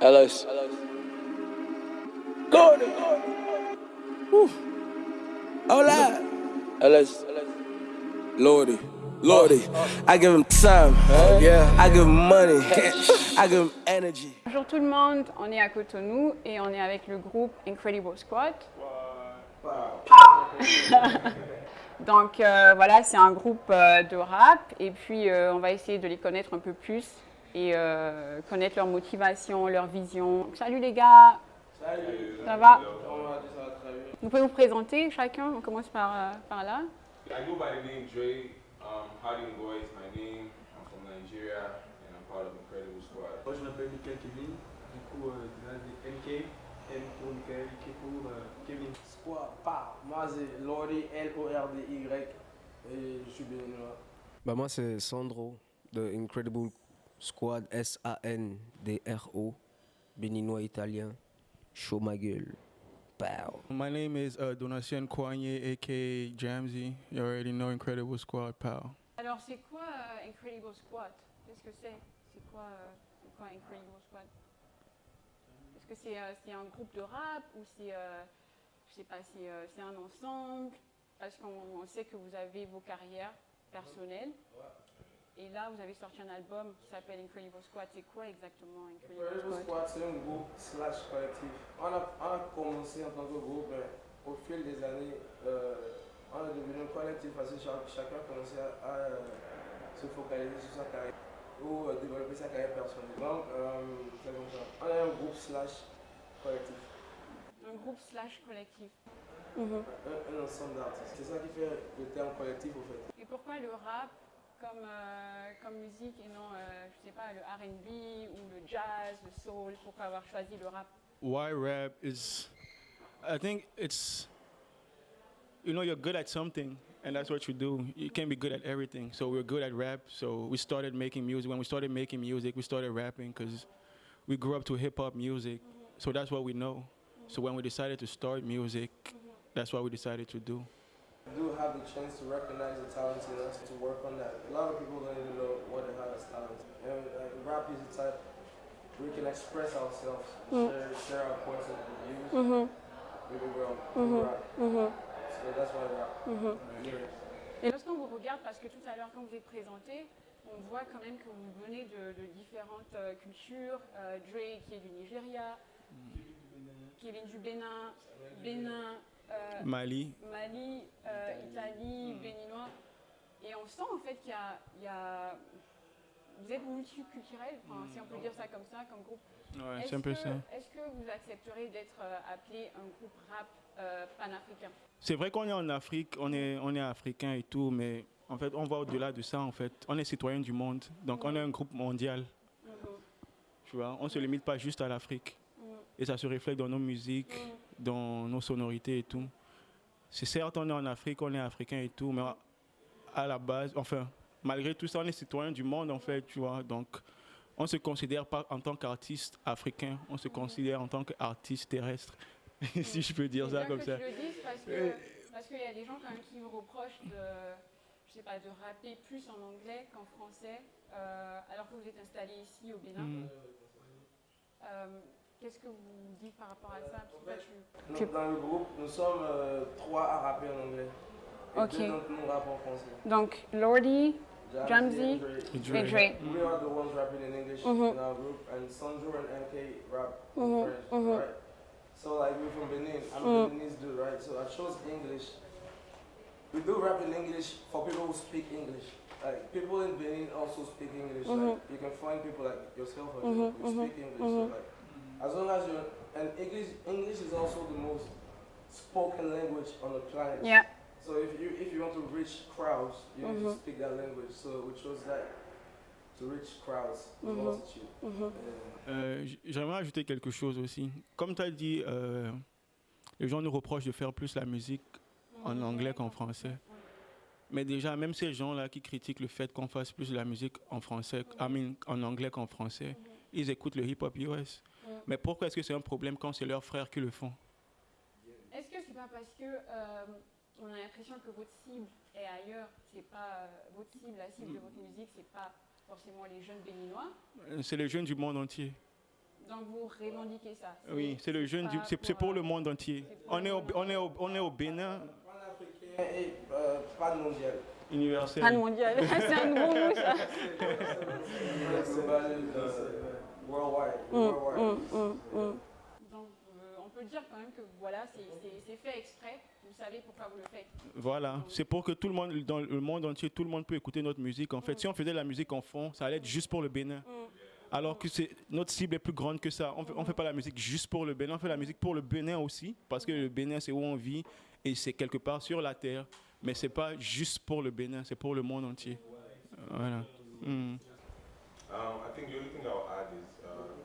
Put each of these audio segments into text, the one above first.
LS. Lordy. Woo. Hola. LS. Lordy. Lordy. I give him time. Yeah. I give him money. I give him energy. Bonjour tout le monde, on est à Cotonou et on est avec le groupe Incredible Squad. Donc euh, voilà, c'est un groupe euh, de rap et puis euh, on va essayer de les connaître un peu plus et euh, connaître leur motivation, leur vision. Donc, salut les gars, Salut. ça va? Ça va très bien. Vous pouvez vous présenter chacun, on commence par, euh, par là. I go by the name Dre. Um, Harding Boy is my name. I'm from Nigeria and I'm part of Incredible Squad. Moi je m'appelle Michael Kevin, du coup euh, NK, M pour Michael, K pour euh, Kevin. Squad, pa. Moi, c'est Lordy, L-O-R-D-Y. Et je suis béninois. Bah moi c'est Sandro de Incredible Squad S-A-N-D-R-O béninois italien chaud ma gueule Pow. My name is uh, Donatien Kwanye, aka Jamsey. You already know Incredible Squad, pal. Alors c'est quoi euh, Incredible Squad? Qu'est-ce que c'est? C'est quoi, euh, quoi Incredible Squad? Est-ce que c'est euh, c'est un groupe de rap ou c'est, je sais pas, c'est un ensemble? Parce qu'on on sait que vous avez vos carrières personnelles. Et là, vous avez sorti un album qui s'appelle Incredible Squad. C'est quoi exactement Incredible Incredible Squad Squad, c'est un groupe slash collectif. On a, on a commencé en tant que groupe, mais au fil des années, euh, on est devenu un collectif parce que chaque- chacun a commencé à, à, euh, se focaliser sur sa carrière ou euh, développer sa carrière personnelle. Donc, euh, c'est comme ça. On est un groupe slash collectif, Un groupe slash collectif. un, un ensemble d'artistes. C'est ça qui fait le terme collectif au fait. Et pourquoi le rap comme, euh, comme musique et non, euh, je sais pas, le RB ou le jazz, le soul Pourquoi avoir choisi le rap Why rap is, I think it's, you know, you're good at something, and that's what you do. You can't be good at everything. So we're good at rap. So we started making music. When we started making music, we started rapping because we grew up to hip hop music. So that's what we know. So when we decided to start music, that's what we decided to do. Do have the chance to recognize the talent in us to work on that. A lot of people don't even know what they have as talent. And rap is the type we can express ourselves, share, share our points of views with the world through rap. So that's why rap. Lyrics. Et lorsqu'on vous regarde, parce que tout à l'heure, quand vous êtes présenté, on voit quand même que vous venez de, de différentes euh, cultures. Euh, Dre qui est du Nigeria, Kevin du Bénin, Bénin, Mali, Mali, euh, Italie, béninois. Et on sent en fait qu'il y a, il y a- Vous êtes multiculturel, enfin, si on peut dire ça comme ça, comme groupe. ouais, c'est un peu que, ça. est-ce que vous accepterez d'être euh, appelé un groupe rap euh, panafricain? C'est vrai qu'on est en Afrique, on est, on est africain et tout, mais en fait, on va au-delà de ça, en fait. On est citoyen du monde, donc on est un groupe mondial, Mhm. tu vois. On ne se limite pas juste à l'Afrique. Et ça se reflète dans nos musiques. Dans nos sonorités et tout. C'est certes, on est en Afrique, on est africain et tout, mais à la base, enfin, malgré tout ça, on est citoyen du monde, en fait, tu vois. Donc, on ne se considère pas en tant qu'artiste africain, on se considère en tant qu'artiste terrestre, si je peux dire ça bien comme que ça. tu le dises parce que Euh, parce qu'il y a des gens quand même qui vous reprochent de je sais pas de rapper plus en anglais qu'en français euh, alors que vous êtes installé ici au Bénin. Mhm. Euh, Qu'est-ce que vous dites par rapport à ça Nous, Tu- dans le groupe, nous sommes euh, trois à rapper en anglais. Et deux d'entre nous rappent en français. Donc Lordy and Dre. Et et. We are the ones rapping in English Mhm. in our group, and Sandro and MK rap in Mhm, French, mhm. right? So like we're from Benin, I'm Mm. a Beninese dude, right? So I chose English. We do rap in English for people who speak English. Like people in Benin also speak English. Mhm. Like you can find people like yourself Mhm, who mhm, speak English. So mhm. like as long as you're and English English is also the most spoken language on the planet. Yeah. So if you if you want to reach crowds, you need to Mhm. speak that language. So we chose that to reach crowds, Mhm. Mhm. And Euh, J'aimerais ajouter quelque chose aussi. Comme tu as dit, euh, les gens nous reprochent de faire plus la musique en anglais qu'en français. Mais déjà, même ces gens-là qui critiquent le fait qu'on fasse plus de la musique en français, I mean, en anglais qu'en français, ils écoutent le hip-hop US. Mais pourquoi est-ce que c'est un problème quand c'est leurs frères qui le font? Est-ce que c'est pas parce que euh, on a l'impression que votre cible est ailleurs C'est pas euh, votre cible, la cible de votre musique, c'est pas forcément les jeunes béninois? Euh, C'est les jeunes du monde entier. Donc vous revendiquez ça? Oui, c'est le jeune, du- c'est pour le monde entier. On le est au, on est au, on est au Bénin Pan-africain et euh, de mondial. universel. Pas de mondial. c'est un bon mot ça. Worldwide. Mm, worldwide. mm, mm. Donc euh, on peut dire quand même que voilà, c'est- fait exprès. Vous savez pourquoi vous le faites. Voilà, c'est pour que tout le monde, dans le monde entier, tout le monde peut écouter notre musique. En fait, si on faisait la musique en fond, ça allait être juste pour le Bénin. Mm. Alors que c'est notre cible est plus grande que ça. On fait, on fait pas la musique juste pour le Bénin, on fait la musique pour le Bénin aussi, parce que le Bénin c'est où on vit et c'est quelque part sur la terre. Mais c'est pas juste pour le Bénin, c'est pour le monde entier. Voilà. Mm. Um, I think the only thing I'll add is uh,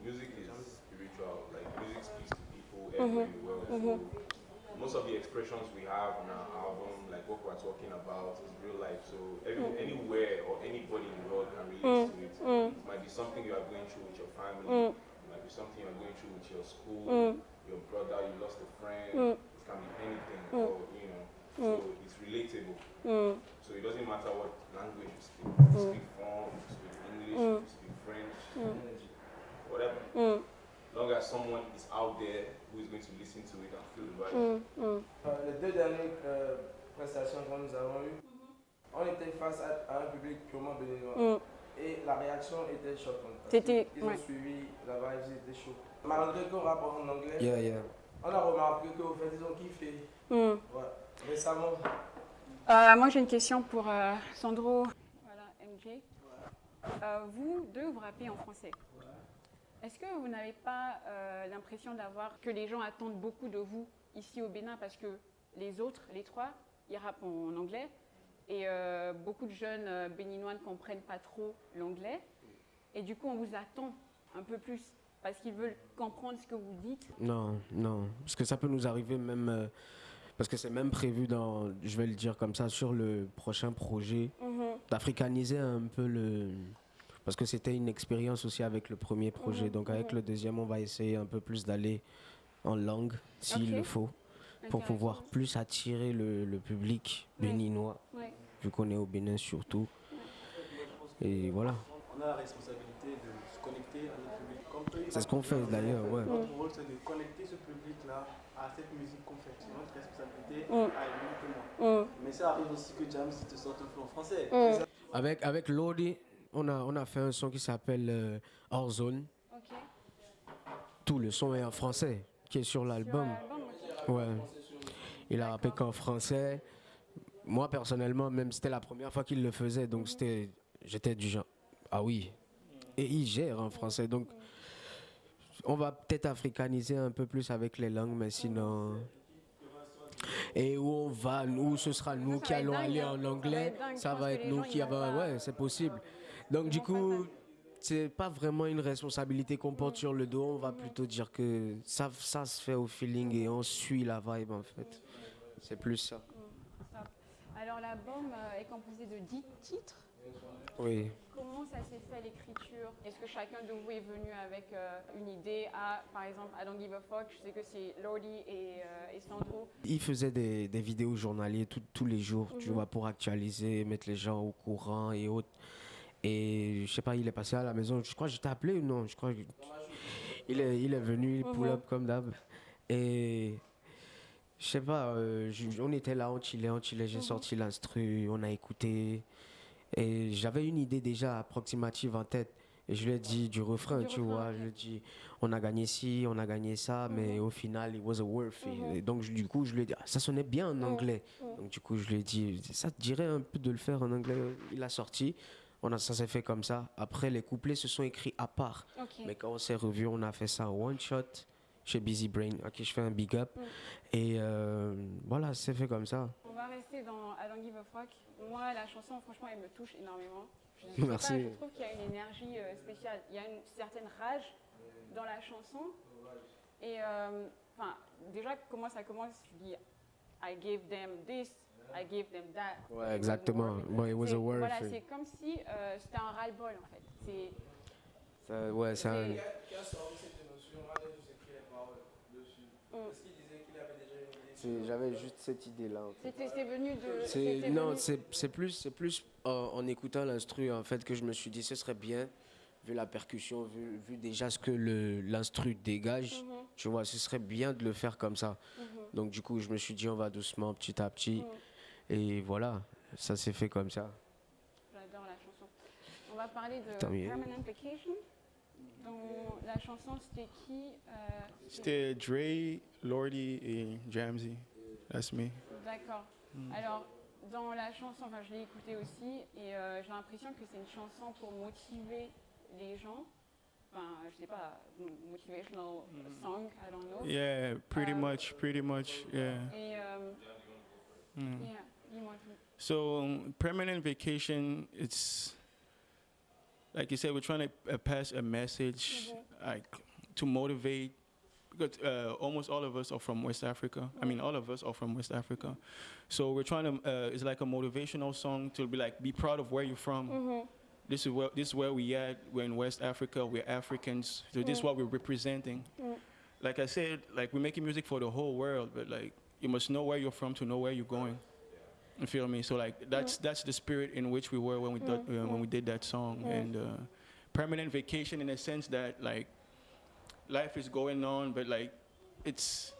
music is spiritual. Like music speaks to people everywhere the world. Mm-hmm. So mm-hmm. most of the expressions we have on our album, like what we're talking about, is real life. So every, mm. anywhere or anybody in the world can relate mm. to it. Mm. It might be something you are going through with your family. It might be something you're going through with your school, your brother, you lost a friend. It can be anything, or you know. So it's relatable. So it doesn't matter what language you speak. If you speak French, if you speak English, if you speak French, whatever. Long as someone is out there who is going to listen to it and feel the vibe. Mm. Euh, les deux dernières euh, prestations que nous avons eues, on était face à, à un public purement béninois. Mm. Et la réaction était choquante. ouais. ont suivi la vibe, ils étaient chauds. Malgré qu'on rappe en anglais, Yeah, yeah. On a remarqué que vous faites, ils ont kiffé. Mm. Ouais. Récemment, Euh, moi, j'ai une question pour euh, Sandro. Voilà, MJ. Euh, vous deux, vous rappez en français. Est-ce que vous n'avez pas l'impression d'avoir que les gens attendent beaucoup de vous ici au Bénin parce que les autres, les trois, ils rappent en anglais et beaucoup de jeunes béninois ne comprennent pas trop l'anglais et du coup on vous attend un peu plus parce qu'ils veulent comprendre ce que vous dites. Non, non. Parce que ça peut nous arriver même. euh, parce que c'est même prévu dans, je vais le dire comme ça, sur le prochain projet, d'africaniser un peu le. Parce que c'était une expérience aussi avec le premier projet. Mhm, Donc avec mhm. le deuxième, on va essayer un peu plus d'aller en langue, s'il le faut, pour pouvoir plus attirer le, le public béninois, Ouais. vu qu'on est au Bénin surtout. Et voilà. On a la responsabilité C'est ce qu'on fait d'ailleurs, ouais. Notre rôle, c'est de connecter ce public-là à cette musique qu'on fait. C'est notre responsabilité Mm. à lui que moi. Mm. Mais ça arrive aussi que James te sorte un en français. Mm. Avec, avec Lodi, on a, on a fait un son qui s'appelle euh, Hors Zone. Ok. Tout le son est en français, qui est sur l'album. Ouais. Il a rappé qu'en français. Moi, personnellement, même c'était la première fois qu'il le faisait, donc c'était, j'étais du genre, ah oui. Et il gère en français, donc on va peut-être africaniser un peu plus avec les langues, mais sinon. Et où on va, où ce sera nous ça qui allons dingue, aller hein. en anglais, ça va être nous qui ils pas- Ouais, c'est possible. Donc Ils du coup, c'est pas vraiment une responsabilité qu'on porte sur le dos. On va plutôt dire que ça, ça se fait au feeling et on suit la vibe en fait. C'est plus ça. Alors l'album euh, est composé de 10 titres. Oui. Ça s'est fait l'écriture? Est-ce que chacun de vous est venu avec euh, une idée à, par exemple, I Don't Give a Fuck, je sais que c'est Lordy et, euh, et Sandro. Il faisait des, des vidéos journaliers tout- tous les jours, tu Mhm. vois, pour actualiser, mettre les gens au courant et autres. Et je sais pas, il est passé à la maison. Je crois que je t'ai appelé ou non? Je crois que- il est, il est venu, il pull Mhm. up comme d'hab. Et je sais pas, euh, je- on était là, on chillait, on chillait. J'ai Mhm. sorti l'instru, on a écouté. Et j'avais une idée déjà approximative en tête. Et je lui ai dit du refrain, Du tu refrain, vois. Je lui ai dit, on a gagné ci, on a gagné ça, mais au final, it was a worthy. Mhm. Et donc, du coup, je lui ai dit, ah, ça sonnait bien en Mhm. anglais. Mhm. Donc, du coup, je lui ai dit, ça te dirait un peu de le faire en anglais? Il a sorti. On a, ça s'est fait comme ça. Après, les couplets se sont écrits à part. Mais quand on s'est revu, on a fait ça en one shot chez Busy Brain, à qui je fais un big up. Mm. Et euh, voilà, c'est fait comme ça. Rester dans I Don't Give a Fuck. Moi, la chanson, franchement, elle me touche énormément. Je, Merci. Pas, je trouve qu'il y a une énergie euh, spéciale. Il y a une certaine rage dans la chanson. Et euh, enfin, déjà, comment ça commence Je dis I gave them this, I gave them that. Ouais, exactement. it. Was C'est- a worth Voilà, c'est comme si euh, c'était un ras-le-bol en fait. C'est Ça- ouais, c'est un- C'est- qui a, qui a sorti cette émotion, moi j'ai juste écrit les paroles dessus. Mm. Parce qu'il disait qu'il avait déjà une idée. c'est- J'avais juste cette idée-là. en fait. c'était c'est venu de. Non, c'est plus, c'est plus en, en écoutant l'instru en fait que je me suis dit ce serait bien vu la percussion, vu, vu déjà ce que l'instru dégage, Mhm. tu vois, ce serait bien de le faire comme ça. Donc du coup, je me suis dit, on va doucement, petit à petit. Et voilà, ça s'est fait comme ça. J'adore la chanson. On va parler de. Permanent Vacation. Dans la chanson, c'était qui euh, C'était Dre, Lordy et Jamsey. That's me. D'accord. Alors, dans la chanson, enfin, je l'ai écoutée aussi, et euh, j'ai l'impression que c'est une chanson pour motiver les gens. Enfin, je sais pas, motivational song, I don't know. Yeah, pretty Uh, much, pretty much, yeah. Et, euh, Mm. yeah. So um, permanent vacation, it's like you said, we're trying to uh, pass a message, like to motivate. Because uh, almost all of us are from West Africa. I mean, all of us are from West Africa. So we're trying to. Uh, it's like a motivational song to be like, be proud of where you're from. This is where this is where we at. We're in West Africa. We're Africans. So this is what we're representing. Like I said, like we're making music for the whole world, but like you must know where you're from to know where you're going. You feel me? So like that's that's the spirit in which we were when we did, uh, when we did that song and uh, permanent vacation in a sense that like life is going on, but like it's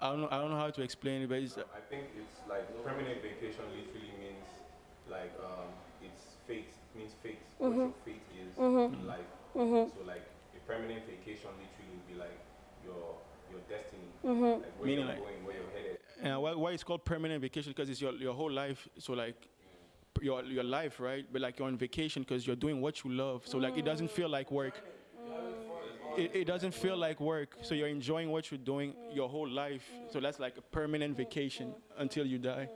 I don't know I don't know how to explain it, but it's I think it's like permanent vacation literally means like um, it's fate. It means fate. What your fate is in life. So like a permanent vacation literally would be like your your destiny. Like where Meaning you're like- going, where you're headed. Why, why it's called permanent vacation because it's your your whole life. So like your your life, right? But like you're on vacation because you're doing what you love. So like it doesn't feel like work. It, it doesn't feel like work. So you're enjoying what you're doing your whole life. So that's like a permanent vacation until you die.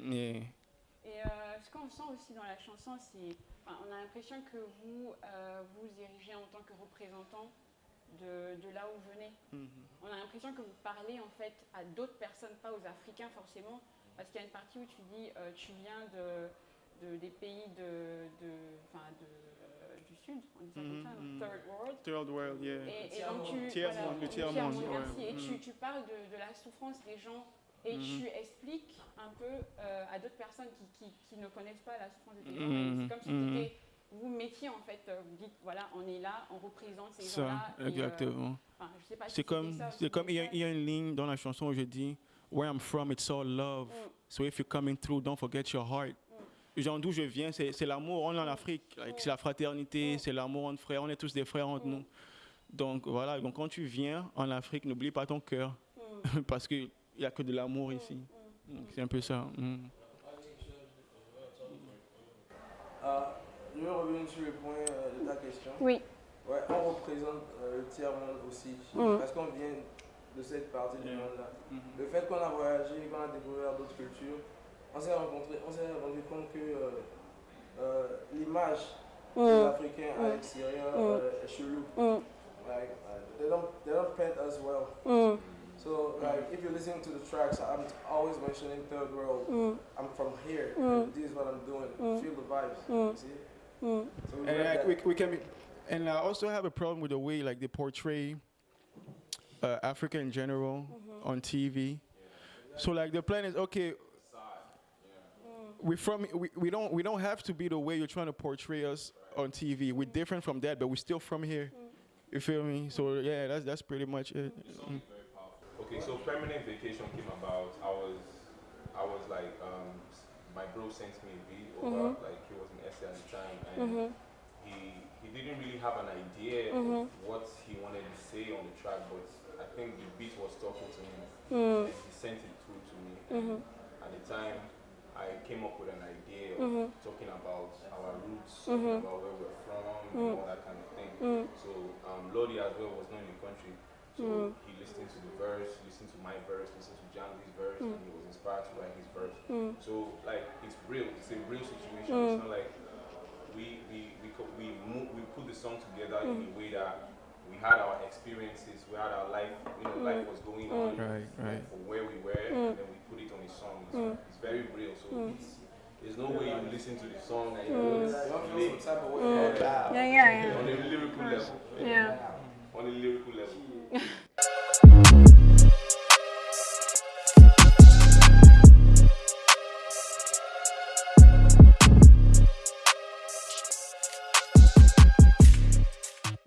Yeah. Et euh, ce qu'on sent aussi dans la chanson, c'est, on a l'impression que vous euh, vous érigez en tant que représentant de, de là où vous venez. On a l'impression que vous parlez en fait à d'autres personnes, pas aux Africains forcément, parce qu'il y a une partie où tu dis euh, tu viens de, de- des pays de, de, enfin, de, euh, du sud, on dit ça comme ça, Mhm, Third world. Third world, yeah. Et, et donc tu, Tiers voilà, monde, tiers monde, monde, ouais. merci. Et tu, Mhm. tu parles de, de la souffrance des gens et Mhm. tu expliques un peu euh, à d'autres personnes qui, qui, qui ne connaissent pas la souffrance de tes gens. Mhm. C'est comme si Mhm. t'étais- vous mettiez en fait, euh, vous dites voilà, on est là, on représente ces Ça, gens-là. et, euh, exactement. enfin, je sais pas si C'est comme, ça, c'est comme il y, a, c'était il y a une ligne dans la chanson où je dis Where I'm from, it's all love. Mm. So if you're coming through, don't forget your heart. Genre d'où je viens, c'est c'est l'amour. On est en Afrique, like, c'est la fraternité, c'est l'amour entre frères. On est tous des frères entre nous. Donc voilà, donc quand tu viens en Afrique, n'oublie pas ton cœur. Parce qu'il n'y a que de l'amour ici. Donc, C'est un peu ça. mm. Je vais revenir sur le point euh, de ta question. Oui. Ouais, on représente euh, le tiers-monde aussi, Mhm. parce qu'on vient de cette partie du monde-là. Mhm. Le fait qu'on a voyagé, qu'on a découvert d'autres cultures, on s'est rencontré, on s'est rendu compte que euh, euh, l'image des Mm. Africains à l'extérieur est chelou. Like, uh, they don't, they don't paint us well. So, like, if you listen to the tracks, I'm always mentioning third world. I'm from here. And This is what I'm doing. Feel the vibes. You see? Mm. So And like, we, we can be, and I also have a problem with the way like they portray uh, Africa in general on TV. So like the plan is okay. We from we, we don't we don't have to be the way you're trying to portray us on TV. We're different from that, but we're still from here. You feel me? So yeah, that's that's pretty much it. Mm. Okay, so permanent vacation came about. I was, I was like, um, my bro sent me a beat over, like he was SA at the time, and mm-hmm. he he didn't really have an idea of mm-hmm. what he wanted to say on the track, but I think the beat was talking to him, mm. and he sent it through to me. And At the time, I came up with an idea of talking about our roots, talking about where we're from, and mm. all that kind of thing. Mm. So um, Lodi as well was not in the country. So he listened to the verse, listened to my verse, listened to Janvi's verse, and he was inspired to write his verse. So like it's real, it's a real situation. It's not like we we we co- we mo- we put the song together in mm. a way that we had our experiences, we had our life, you know, life mm. was going mm. on Right, right. for where we were, and then we put it on a song. It's, it's very real. So it's, there's no way you listen to the song and you know it's You don't feel some type of way. Yeah, yeah, yeah. on a lyrical level. Yeah. On a lyrical level.